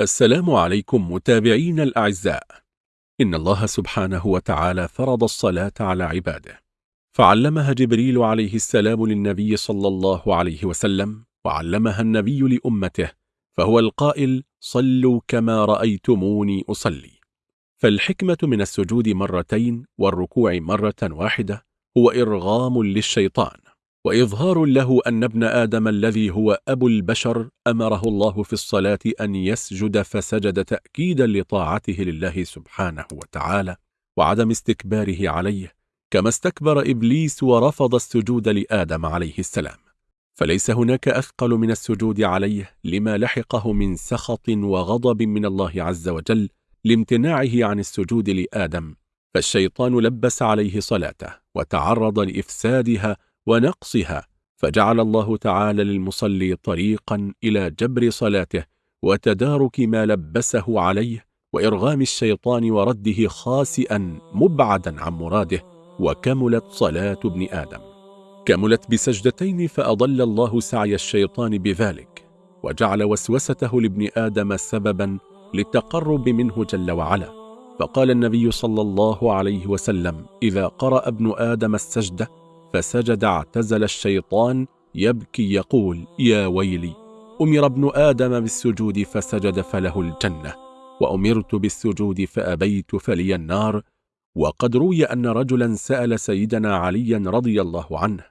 السلام عليكم متابعين الأعزاء. إن الله سبحانه وتعالى فرض الصلاة على عباده. فعلمها جبريل عليه السلام للنبي صلى الله عليه وسلم وعلمها النبي لأمته فهو القائل صلوا كما رأيتموني أصلي. فالحكمة من السجود مرتين والركوع مرة واحدة هو إرغام للشيطان. وإظهار له أن ابن آدم الذي هو أبو البشر أمره الله في الصلاة أن يسجد فسجد تأكيدا لطاعته لله سبحانه وتعالى وعدم استكباره عليه كما استكبر إبليس ورفض السجود لآدم عليه السلام. فليس هناك أثقل من السجود عليه لما لحقه من سخط وغضب من الله عز وجل لامتناعه عن السجود لآدم فالشيطان لبس عليه صلاته وتعرض لإفسادها ونقصها فجعل الله تعالى للمصلي طريقا إلى جبر صلاته وتدارك ما لبسه عليه وإرغام الشيطان ورده خاسئا مبعدا عن مراده وكملت صلاة ابن آدم. كملت بسجدتين فأضل الله سعي الشيطان بذلك وجعل وسوسته لابن آدم سببا للتقرب منه جل وعلا. فقال النبي صلى الله عليه وسلم إذا قرأ ابن آدم السجدة فسجد اعتزل الشيطان يبكي يقول يا ويلي أمر ابن آدم بالسجود فسجد فله الجنة وأمرت بالسجود فأبيت فلي النار وقد روي أن رجلا سأل سيدنا عليا رضي الله عنه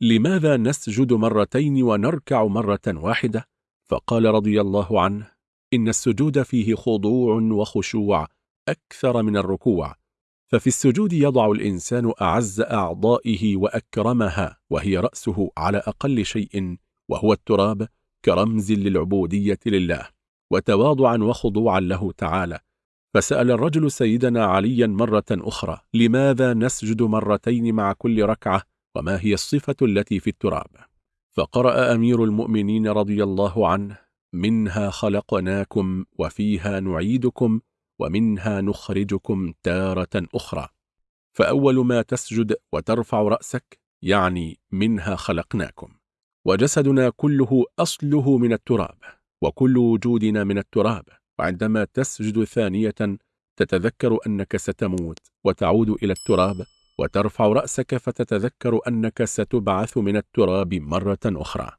لماذا نسجد مرتين ونركع مرة واحدة؟ فقال رضي الله عنه إن السجود فيه خضوع وخشوع أكثر من الركوع ففي السجود يضع الإنسان أعز أعضائه وأكرمها وهي رأسه على أقل شيء وهو التراب كرمز للعبودية لله وتواضعا وخضوعا له تعالى. فسأل الرجل سيدنا عليا مرة أخرى لماذا نسجد مرتين مع كل ركعة؟ وما هي الصفة التي في التراب؟ فقرأ أمير المؤمنين رضي الله عنه منها خلقناكم وفيها نعيدكم ومنها نخرجكم تارة أخرى. فأول ما تسجد وترفع رأسك يعني منها خلقناكم. وجسدنا كله أصله من التراب وكل وجودنا من التراب. وعندما تسجد ثانية تتذكر أنك ستموت وتعود إلى التراب وترفع رأسك فتتذكر أنك ستبعث من التراب مرة أخرى.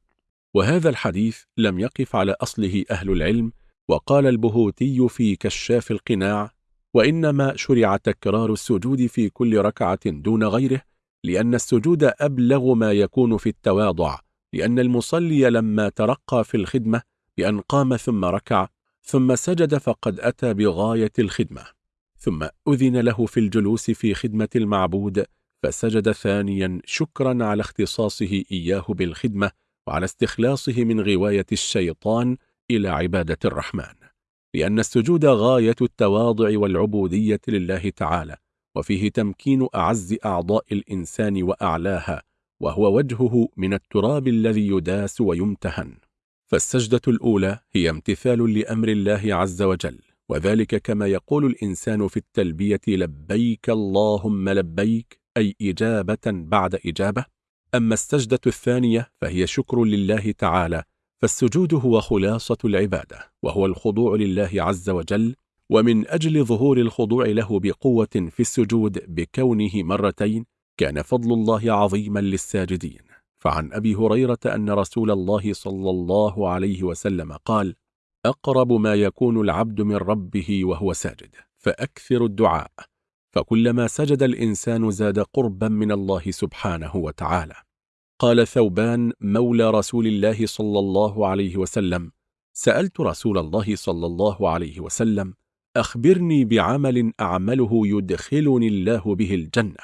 وهذا الحديث لم يقف على أصله أهل العلم وقال البهوتي في كشاف القناع وإنما شرع تكرار السجود في كل ركعة دون غيره لأن السجود أبلغ ما يكون في التواضع لأن المصلي لما ترقى في الخدمة بأن قام ثم ركع ثم سجد فقد أتى بغاية الخدمة ثم أذن له في الجلوس في خدمة المعبود فسجد ثانيا شكرا على اختصاصه إياه بالخدمة وعلى استخلاصه من غواية الشيطان إلى عبادة الرحمن لأن السجود غاية التواضع والعبودية لله تعالى وفيه تمكين أعز أعضاء الإنسان وأعلاها وهو وجهه من التراب الذي يداس ويمتهن. فالسجدة الأولى هي امتثال لأمر الله عز وجل وذلك كما يقول الإنسان في التلبية لبيك اللهم لبيك أي إجابة بعد إجابة. أما السجدة الثانية فهي شكر لله تعالى فالسجود هو خلاصة العبادة وهو الخضوع لله عز وجل ومن أجل ظهور الخضوع له بقوة في السجود بكونه مرتين كان فضل الله عظيما للساجدين. فعن أبي هريرة أن رسول الله صلى الله عليه وسلم قال أقرب ما يكون العبد من ربه وهو ساجد فأكثر الدعاء. فكلما سجد الإنسان زاد قربا من الله سبحانه وتعالى. قال ثوبان مولى رسول الله صلى الله عليه وسلم سألت رسول الله صلى الله عليه وسلم أخبرني بعمل أعمله يدخلني الله به الجنة؟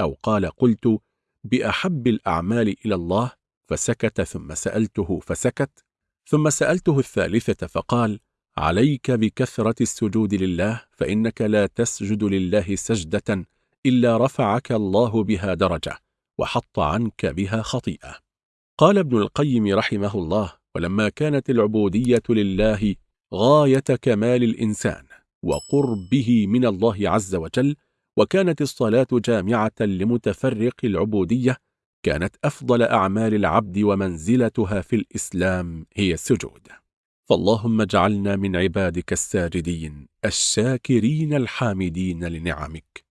أو قال قلت بأحب الأعمال إلى الله. فسكت ثم سألته فسكت. ثم سألته الثالثة فقال عليك بكثرة السجود لله فإنك لا تسجد لله سجدة إلا رفعك الله بها درجة. وحط عنك بها خطيئة. قال ابن القيم رحمه الله ولما كانت العبودية لله غاية كمال الإنسان وقربه من الله عز وجل وكانت الصلاة جامعة لمتفرق العبودية كانت أفضل أعمال العبد ومنزلتها في الإسلام هي السجود. فاللهم اجعلنا من عبادك الساجدين الشاكرين الحامدين لنعمك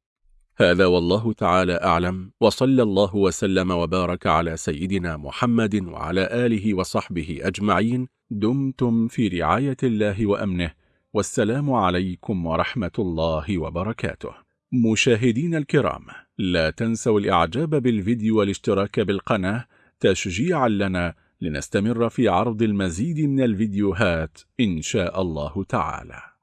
هذا والله تعالى أعلم وصلى الله وسلم وبارك على سيدنا محمد وعلى آله وصحبه أجمعين. دمتم في رعاية الله وأمنه. والسلام عليكم ورحمة الله وبركاته. مشاهدين الكرام لا تنسوا الإعجاب بالفيديو والاشتراك بالقناة تشجيعا لنا لنستمر في عرض المزيد من الفيديوهات إن شاء الله تعالى.